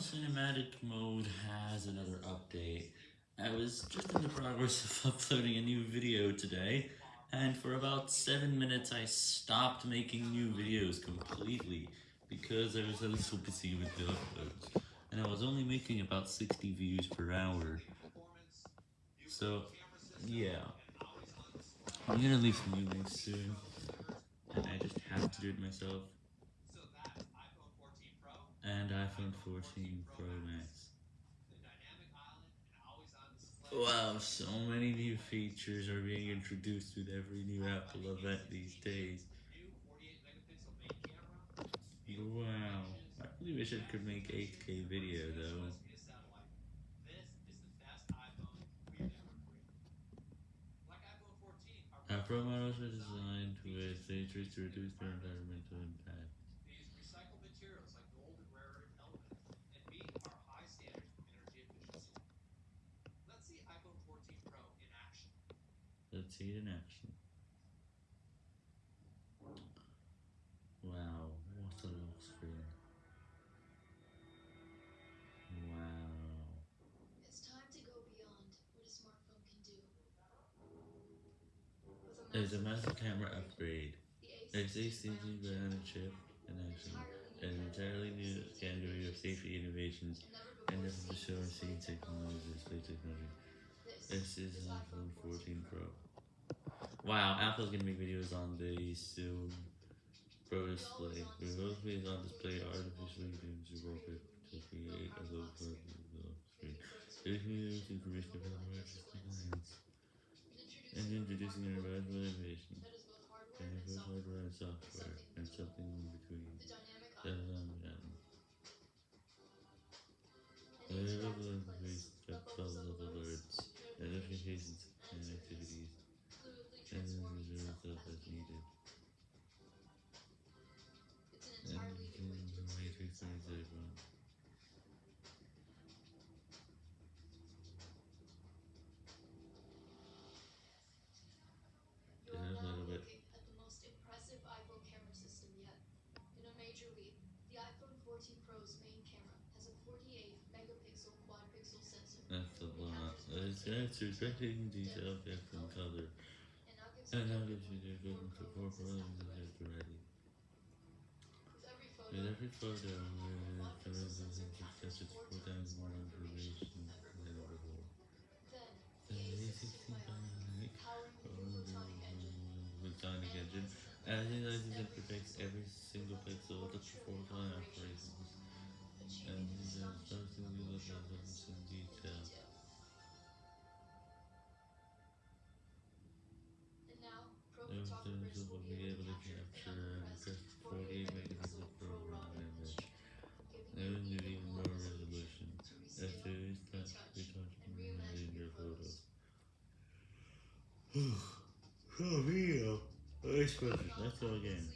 Cinematic Mode has another update. I was just in the progress of uploading a new video today, and for about 7 minutes I stopped making new videos completely, because I was a little busy with the uploads, and I was only making about 60 views per hour. So, yeah. I'm gonna leave some new links soon, and I just have to do it myself and iPhone 14 Pro Max. Wow, so many new features are being introduced with every new Apple event these days. Wow, I really wish I could make 8K video though. Pro models are designed with features to reduce their environmental impact. Let's see it in action. Wow, what a lock screen. Wow. It's time to go beyond what a smartphone can do. There's a massive camera upgrade. There's ACG banana chip in action. An entirely new category of safety innovations and seen technology display technology. This is an iPhone 14 Pro. Wow, Apple's gonna make videos on the soon Pro Display. Remote on display artificially tuned to wallpaper to create a low quality screen. There's new information about artistic lines. And introducing a revised innovation. And both hardware and software, and something major leap, the iPhone 14 Pro's main camera has a 48 megapixel quad pixel sensor That's a lot. It's directing detail depth and color. and now gives you now gives you the equivalent to four problems and has already. with every photo. With every photo, uh, the resolution sensor four times more information than before. Then, The the A16 A16 Bionic, Bionic powering the new photonic engine. Analyzes and predicts every single pixel of the photonic operations. And are starting to look at this in detail. Those photographers things will be able to capture and compressed press 48 megapixel per raw image. even more resolution. As these touch, retouch, retouch more reimagine in your photos. Oh, video. Oh, nice question. Let's go again.